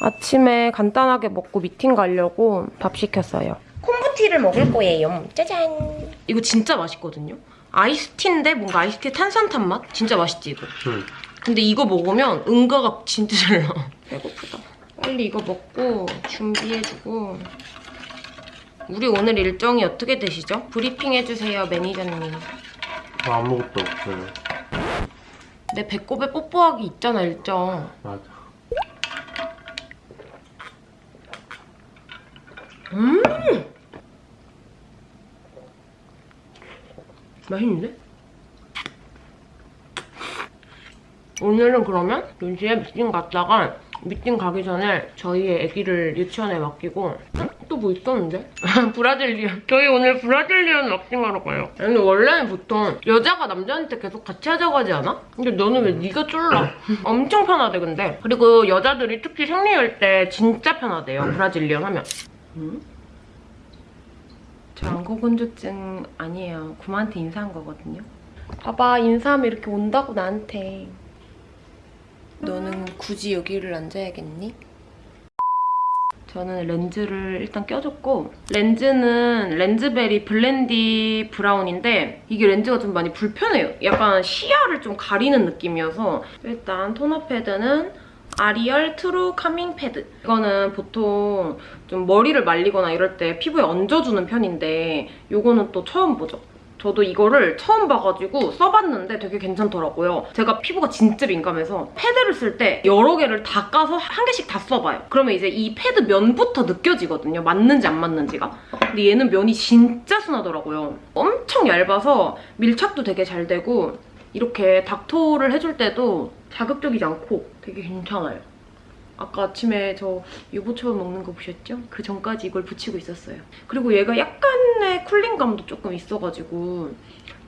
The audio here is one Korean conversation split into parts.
아침에 간단하게 먹고 미팅 가려고 밥 시켰어요. 콤부티를 먹을 거예요. 짜잔. 이거 진짜 맛있거든요. 아이스티인데 뭔가 아이스티 탄산탄 맛? 진짜 맛있지 이거? 응. 근데 이거 먹으면 응가가 진짜 잘 나. 배고프다. 빨리 이거 먹고 준비해주고 우리 오늘 일정이 어떻게 되시죠? 브리핑 해주세요 매니저님. 저 아무것도 없어요. 내 배꼽에 뽀뽀하기 있잖아 일정. 맞아. 음! 맛있는데? 오늘은 그러면 2시에 미팅 갔다가 미팅 가기 전에 저희의 아기를 유치원에 맡기고 또 뭐 있었는데? Brazilian 저희 오늘 Brazilian waxing하러 가요 근데 원래는 보통 여자가 남자한테 계속 같이 하자고 하지 않아? 근데 너는 왜 네가 쫄라? 엄청 편하대 근데 그리고 여자들이 특히 생리할 때 진짜 편하대요 Brazilian 하면 저 안구건조증 아니에요. 구마한테 인사한 거거든요. 봐봐, 인사하면 이렇게 온다고 나한테. 너는 굳이 여기를 앉아야겠니? 저는 렌즈를 일단 껴줬고 렌즈는 렌즈베리 Blendy Brown인데 이게 렌즈가 좀 많이 불편해요. 약간 시야를 좀 가리는 느낌이어서 일단 토너 패드는 아리얼 True Calming Pad 이거는 보통 좀 머리를 말리거나 이럴 때 피부에 얹어주는 편인데 이거는 또 처음 보죠. 저도 이거를 처음 봐가지고 써봤는데 되게 괜찮더라고요. 제가 피부가 진짜 민감해서 패드를 쓸 때 여러 개를 다 까서 한 개씩 다 써봐요. 그러면 이제 이 패드 면부터 느껴지거든요. 맞는지 안 맞는지가. 근데 얘는 면이 진짜 순하더라고요. 엄청 얇아서 밀착도 되게 잘 되고 이렇게 닥토를 해줄 때도 자극적이지 않고 되게 괜찮아요. 아까 아침에 저 유부초밥 먹는 거 보셨죠? 그 전까지 이걸 붙이고 있었어요. 그리고 얘가 약간의 쿨링감도 조금 있어가지고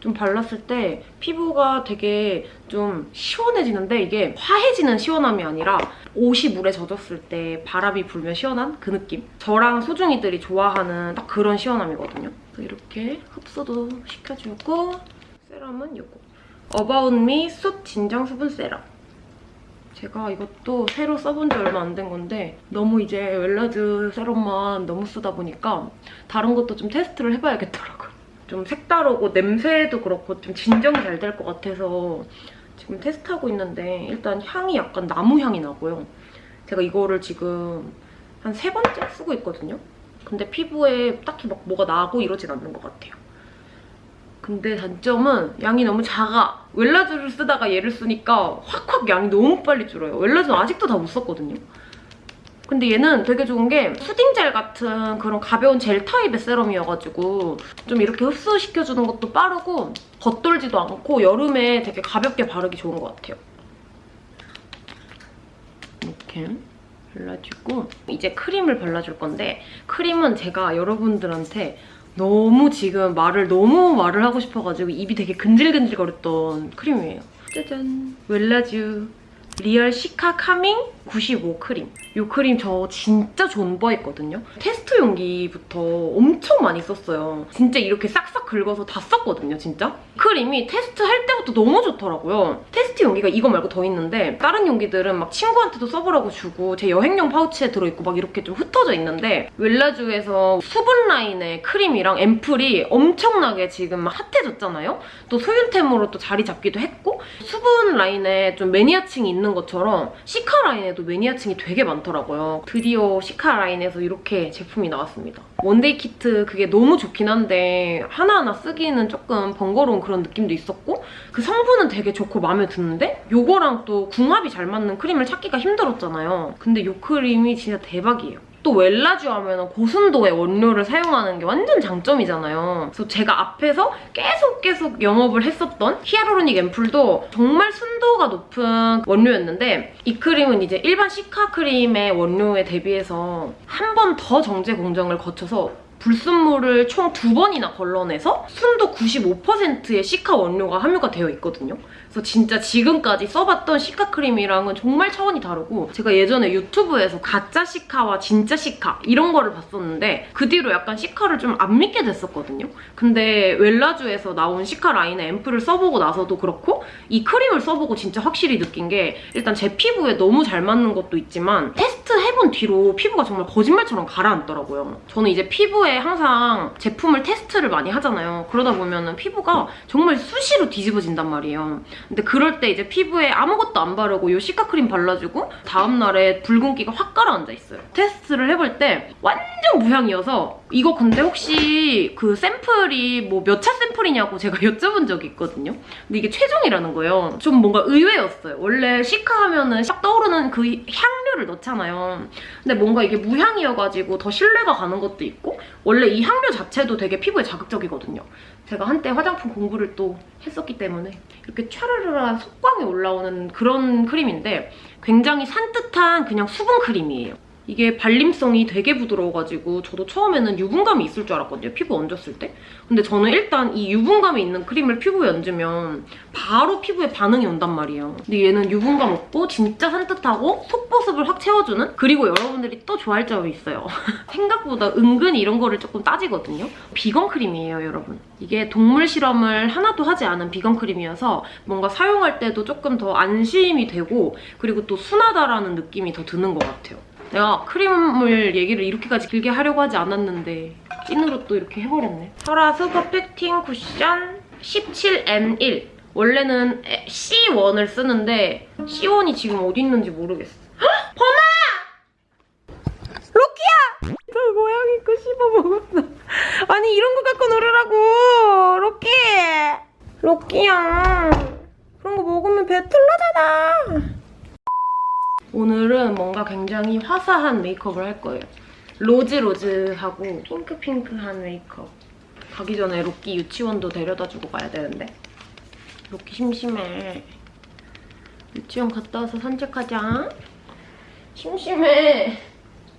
좀 발랐을 때 피부가 되게 좀 시원해지는데 이게 화해지는 시원함이 아니라 옷이 물에 젖었을 때 바람이 불면 시원한 그 느낌? 저랑 소중이들이 좋아하는 딱 그런 시원함이거든요. 이렇게 흡수도 시켜주고 세럼은 이거. 어바웃미 숯 진정 수분 세럼. 제가 이것도 새로 써본 지 얼마 안 된 건데 너무 이제 웰라즈 세럼만 너무 쓰다 보니까 다른 것도 좀 테스트를 해봐야겠더라고요. 좀 색다르고 냄새도 그렇고 좀 진정이 잘 될 것 같아서 지금 테스트하고 있는데 일단 향이 약간 나무 향이 나고요. 제가 이거를 지금 한 세 번째 쓰고 있거든요. 근데 피부에 딱히 막 뭐가 나고 이러진 않는 것 같아요. 근데 단점은 양이 너무 작아. 웰라즈를 쓰다가 얘를 쓰니까 확확 양이 너무 빨리 줄어요. 웰라즈는 아직도 다 못 썼거든요. 근데 얘는 되게 좋은 게 푸딩 젤 같은 그런 가벼운 젤 타입의 세럼이어가지고 좀 이렇게 흡수시켜주는 것도 빠르고 겉돌지도 않고 여름에 되게 가볍게 바르기 좋은 것 같아요. 이렇게 발라주고 이제 크림을 발라줄 건데 크림은 제가 여러분들한테 너무 지금 말을 너무 말을 하고 싶어가지고 입이 되게 근질근질거렸던 크림이에요. 짜잔! 웰라쥬 Real Cica Calming 95 Cream. 이 크림 저 진짜 존버했거든요. 테스트 용기부터 엄청 많이 썼어요. 진짜 이렇게 싹싹 긁어서 다 썼거든요, 진짜. 크림이 테스트 할 때부터 너무 좋더라고요. 테스트 용기가 이거 말고 더 있는데 다른 용기들은 막 친구한테도 써보라고 주고 제 여행용 파우치에 들어있고 막 이렇게 좀 흩어져 있는데 웰라쥬에서 수분 라인의 크림이랑 앰플이 엄청나게 지금 막 핫해졌잖아요? 또 소윤템으로 또 자리 잡기도 했고 수분 라인에 좀 매니아층이 있는 것처럼 cica 라인에도 매니아층이 되게 많더라고요. 드디어 cica 라인에서 이렇게 제품이 나왔습니다. one day kit 그게 너무 좋긴 한데 하나하나 쓰기는 조금 번거로운 그런 느낌도 있었고 그 성분은 되게 좋고 마음에 드는데 요거랑 또 궁합이 잘 맞는 크림을 찾기가 힘들었잖아요. 근데 요 크림이 진짜 대박이에요. 또 웰라쥬 하면 고순도의 원료를 사용하는 게 완전 장점이잖아요. 그래서 제가 앞에서 계속 계속 영업을 했었던 hyaluronic 앰플도 정말 순도가 높은 원료였는데 이 크림은 이제 일반 cica 크림의 원료에 대비해서 한 번 더 정제 공정을 거쳐서 불순물을 총 두 번이나 걸러내서 순도 95%의 시카 원료가 함유가 되어 있거든요. 그래서 진짜 지금까지 써봤던 시카 크림이랑은 정말 차원이 다르고 제가 예전에 유튜브에서 가짜 시카와 진짜 시카 이런 거를 봤었는데 그 뒤로 약간 시카를 좀 안 믿게 됐었거든요. 근데 웰라주에서 나온 시카 라인의 앰플을 써보고 나서도 그렇고 이 크림을 써보고 진짜 확실히 느낀 게 일단 제 피부에 너무 잘 맞는 것도 있지만 테스트 해본 뒤로 피부가 정말 거짓말처럼 가라앉더라고요. 저는 이제 피부에 항상 제품을 테스트를 많이 하잖아요. 그러다 보면은 피부가 정말 수시로 뒤집어진단 말이에요. 근데 그럴 때 이제 피부에 아무것도 안 바르고 이 시카 크림 발라주고 다음날에 붉은기가 확 가라앉아 있어요. 테스트를 해볼 때 완전 무향이어서 이거 근데 혹시 그 샘플이 뭐 몇 차 샘플이냐고 제가 여쭤본 적이 있거든요. 근데 이게 최종이라는 거예요. 좀 뭔가 의외였어요. 원래 시카 하면은 싹 떠오르는 그 향 료를 넣잖아요. 근데 뭔가 이게 무향이어가지고 더 신뢰가 가는 것도 있고 원래 이 향료 자체도 되게 피부에 자극적이거든요. 제가 한때 화장품 공부를 또 했었기 때문에 이렇게 촤르르한 속광이 올라오는 그런 크림인데 굉장히 산뜻한 그냥 수분 크림이에요. 이게 발림성이 되게 부드러워가지고 저도 처음에는 유분감이 있을 줄 알았거든요, 피부 얹었을 때. 근데 저는 일단 이 유분감이 있는 크림을 피부에 얹으면 바로 피부에 반응이 온단 말이에요. 근데 얘는 유분감 없고 진짜 산뜻하고 속보습을 확 채워주는? 그리고 여러분들이 또 좋아할 점이 있어요. 생각보다 은근히 이런 거를 조금 따지거든요. 비건 크림이에요, 여러분. 이게 동물 실험을 하나도 하지 않은 비건 크림이어서 뭔가 사용할 때도 조금 더 안심이 되고 그리고 또 순하다라는 느낌이 더 드는 것 같아요. 내가 크림을 얘기를 이렇게까지 길게 하려고 하지 않았는데 찐으로 또 이렇게 해버렸네. 설아 슈퍼 팩팅 cushion 17M1 원래는 C1을 쓰는데 C1이 지금 어디 있는지 모르겠어. 헉! 범아! 로키야! 저 고양이 거 씹어 먹었어. 아니 이런 거 갖고 놀으라고! 로키! 로키야. 그런 거 먹으면 배탈나잖아. 오늘은 뭔가 굉장히 화사한 메이크업을 할 거예요. 로즈로즈하고 핑크핑크한 메이크업. 가기 전에 로끼 유치원도 데려다주고 가야 되는데 로끼 심심해. 유치원 갔다 와서 산책하자. 심심해.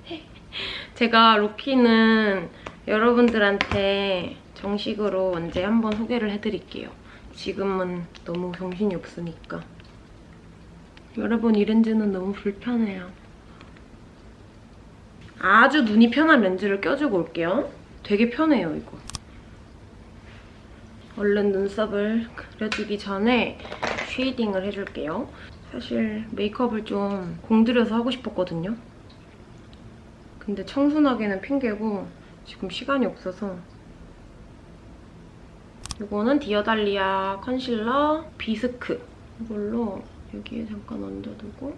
제가 로키는 여러분들한테 정식으로 언제 한번 소개를 해드릴게요. 지금은 너무 정신이 없으니까. 여러분 이 렌즈는 너무 불편해요. 아주 눈이 편한 렌즈를 껴주고 올게요. 되게 편해요, 이거. 얼른 눈썹을 그려주기 전에 shading을 해줄게요. 사실 메이크업을 좀 공들여서 하고 싶었거든요. 근데 청순하게는 핑계고 지금 시간이 없어서 이거는 디어달리아 concealer bisque 이걸로 여기에 잠깐 얹어두고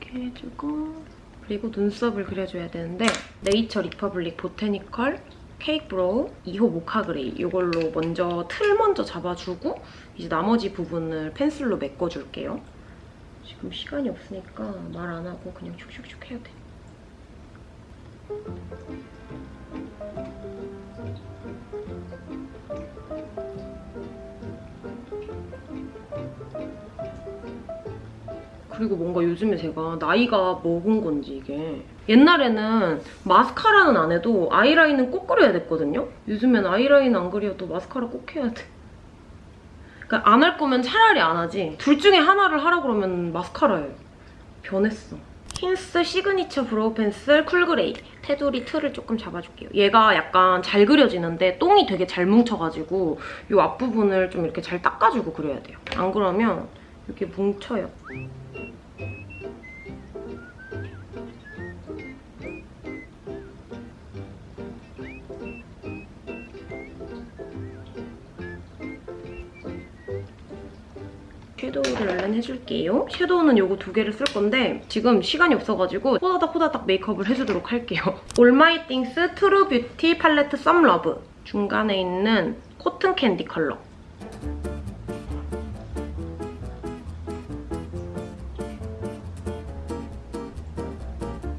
이렇게 해주고 그리고 눈썹을 그려줘야 되는데 네이처 리퍼블릭 botanical cake brow 2호 mocha gray 이걸로 먼저 틀 먼저 잡아주고 이제 나머지 부분을 펜슬로 메꿔줄게요. 지금 시간이 없으니까 말 안 하고 그냥 슉슉슉 해야 돼. 그리고 뭔가 요즘에 제가 나이가 먹은 건지 이게 옛날에는 마스카라는 안 해도 아이라인은 꼭 그려야 됐거든요? 요즘엔 아이라인 안 그려도 마스카라 꼭 해야 돼. 그러니까 안 할 거면 차라리 안 하지. 둘 중에 하나를 하라 그러면 마스카라예요. 변했어. 힌스 signature brow pencil cool gray 테두리 틀을 조금 잡아줄게요. 얘가 약간 잘 그려지는데 똥이 되게 잘 뭉쳐가지고 이 앞부분을 좀 이렇게 잘 닦아주고 그려야 돼요. 안 그러면 이렇게 뭉쳐요. 섀도우를 얼른 해줄게요. 섀도우는 요거 두 개를 쓸 건데 지금 시간이 없어가지고 호다닥 호다닥 메이크업을 해주도록 할게요. 올마이띵스 true beauty palette some love 중간에 있는 cotton candy color.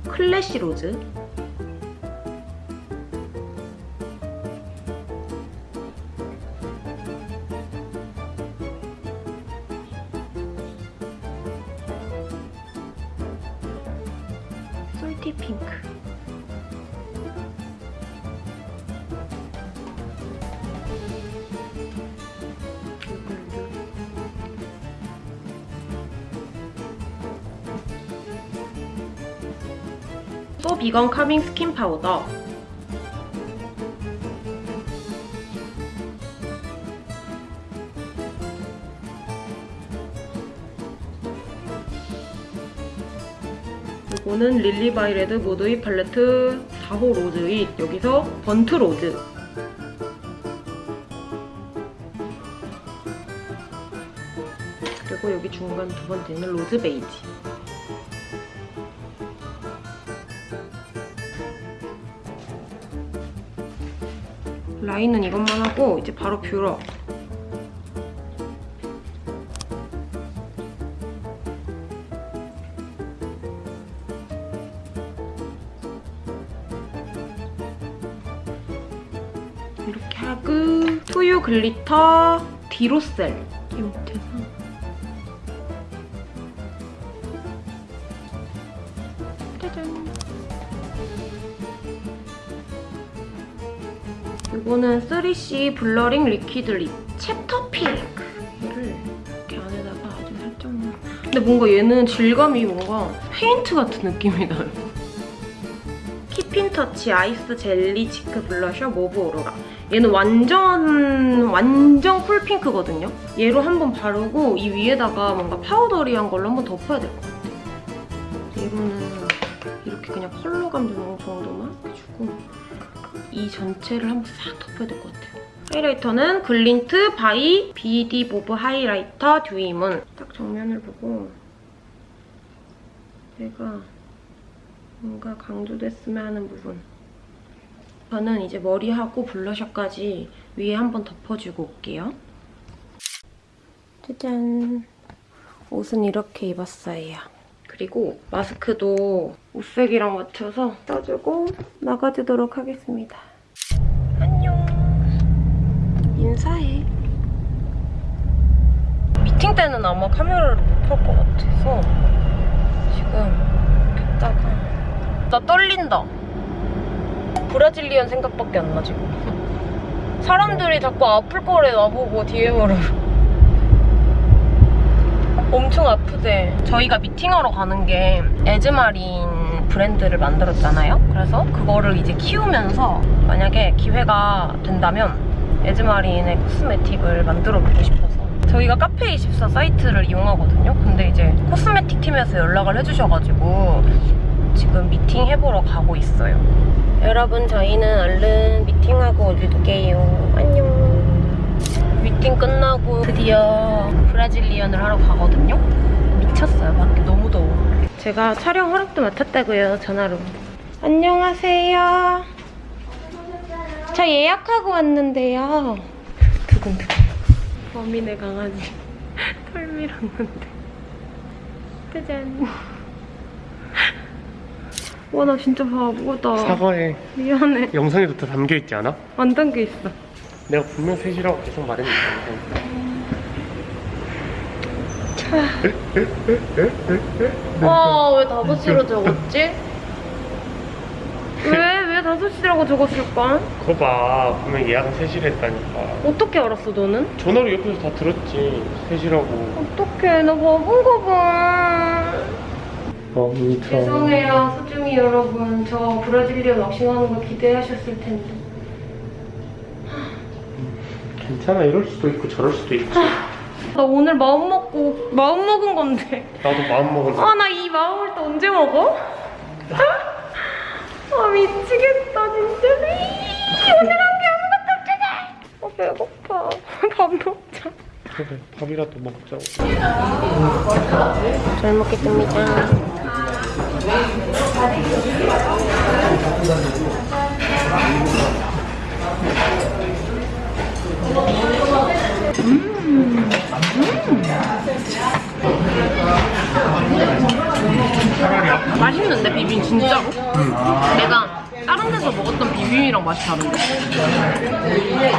classy rose 핑크. 또 비건 카밍 스킨 파우더. 이거는 릴리바이레드 moody palette 4호 rose it 여기서 burnt rose. 그리고 여기 중간 두 번째는 rose beige. 라인은 이것만 하고 이제 바로 뷰러 glitter 디로셀. 이 밑에서 짜잔. 이거는 3C blurring liquid lip chapter pink 얘를 이렇게 안에다가 아주 살짝만 근데 뭔가 얘는 질감이 뭔가 페인트 같은 느낌이 나요. 키핀 터치 ice jelly cheek blusher mauve aurora 얘는 완전 완전 cool pink거든요? 얘로 한번 바르고 이 위에다가 뭔가 powdery한 걸로 한번 덮어야 될 것 같아요. 얘로는 이렇게 그냥 컬러감 주는 정도만 해주고 이 전체를 한번 싹 덮어야 될 것 같아요. highlighter는 글린트 바이 비디 보브 highlighter dewy moon. 딱 정면을 보고 얘가 뭔가 강조됐으면 하는 부분. 저는 이제 머리하고 블러셔까지 위에 한번 덮어주고 올게요. 짜잔. 옷은 이렇게 입었어요. 그리고 마스크도 옷색이랑 맞춰서 써주고 나가주도록 하겠습니다. 안녕. 인사해. 미팅 때는 아마 카메라를 못켤것 같아서 지금 켰다가 나 떨린다. 브라질리언 생각밖에 안 나, 지금. 사람들이 자꾸 아플 거래 나보고 DM으로. 엄청 아프대. 저희가 미팅하러 가는 게 에즈마린 브랜드를 만들었잖아요. 그래서 그거를 이제 키우면서 만약에 기회가 된다면 에즈마린의 코스메틱을 만들어 보고 싶어서 저희가 카페24 사이트를 이용하거든요. 근데 이제 코스메틱 팀에서 연락을 해주셔가지고 지금 미팅 해보러 가고 있어요. 여러분 저희는 얼른 미팅하고 올게요. 안녕. 미팅 끝나고 드디어 브라질리언을 하러 가거든요. 미쳤어요. 밖에 너무 더워. 제가 촬영 허락도 맡았다고요. 전화로. 안녕하세요. 저 예약하고 왔는데요. 두근두근. 범인의 강아지. 털 밀었는데. 짜잔. 와, 나 진짜 바보다. 사과에 미안해. 영상에도 다 담겨있지 않아? 안 담겨 있어. 내가 분명 셋이라고 계속 말했는데 와, 왜 5시로 적었지? 왜? 왜 5시라고 적었을까? 그거 봐 분명 예약은 셋이라 했다니까 어떻게 알았어, 너는? 전화로 옆에서 다 들었지 셋이라고 어떡해, 나 바본가 봐. 어 미쳐 죄송해요, 소중히 여러분. 저 브라질리언 왁싱하는 거 기대하셨을 텐데. 괜찮아 이럴 수도 있고 저럴 수도 있지 나 오늘 마음 먹고, 마음 먹은 건데. 나도 마음 먹을 아, 나 이 마음을 또 언제 먹어? 아, 미치겠다, 진짜. 이, 오늘 한게 아무것도 없잖아. 아, 배고파. 밥 먹자. 그래 밥이라도 먹자고 잘 먹겠습니다. 맛있는데 비빔 진짜로? 내가 다른 데서 먹었던 비빔이랑 맛이 다른데?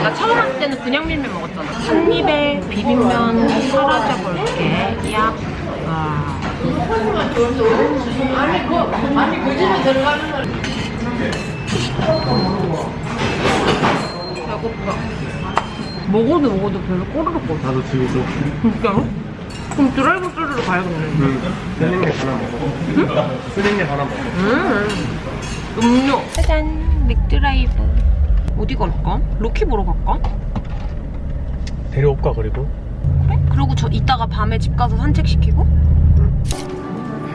나 처음 왔을 때는 그냥 밀면 먹었잖아. 한 입에 비빔면 사라져 볼게. 야. 와. 배고파. 먹어도 먹어도 별로 꼬르륵 거려. 나도 지금 진짜로? 그럼 드라이브 스루로 가야겠네. 스낵 하나 먹어. 스낵 하나 먹어. 음. 음료. 짜잔. 맥드라이브. 어디 갈까? 로키 보러 갈까? 데려올까 그리고? 그래? 그리고 저 이따가 밤에 집 가서 산책시키고?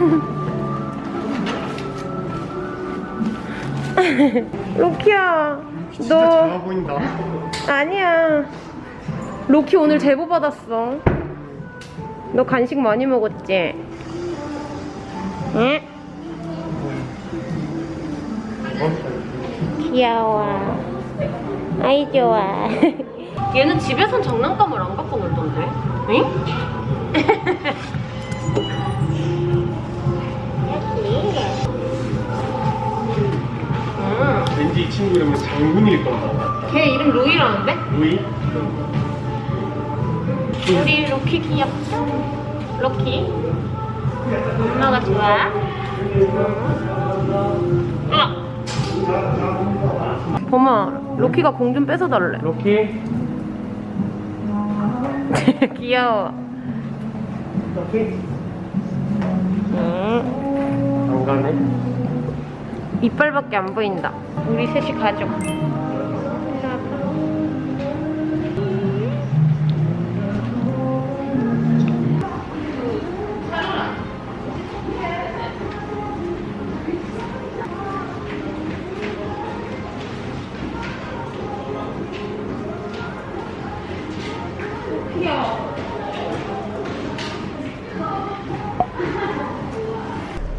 로키야. 진짜 좋아 보인다. 아니야. 로키 오늘 제보 받았어. 너 간식 많이 먹었지? 응? 귀여워. 아이 좋아. 얘는 집에선 장난감을 안 갖고 놀던데? 응? 이 친구 이름은 장군일 거다. 걔 이름 루이라는데? 루이? 우리 로키 귀엽죠? 로키? 엄마가 좋아? 아! 범아, 로키가 공 좀 뺏어달래. 로키? 귀여워. 로키? 응. 안 가네. 이빨밖에 안 보인다. 우리 셋이 가족.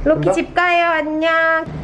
로키 집 가요. 안녕.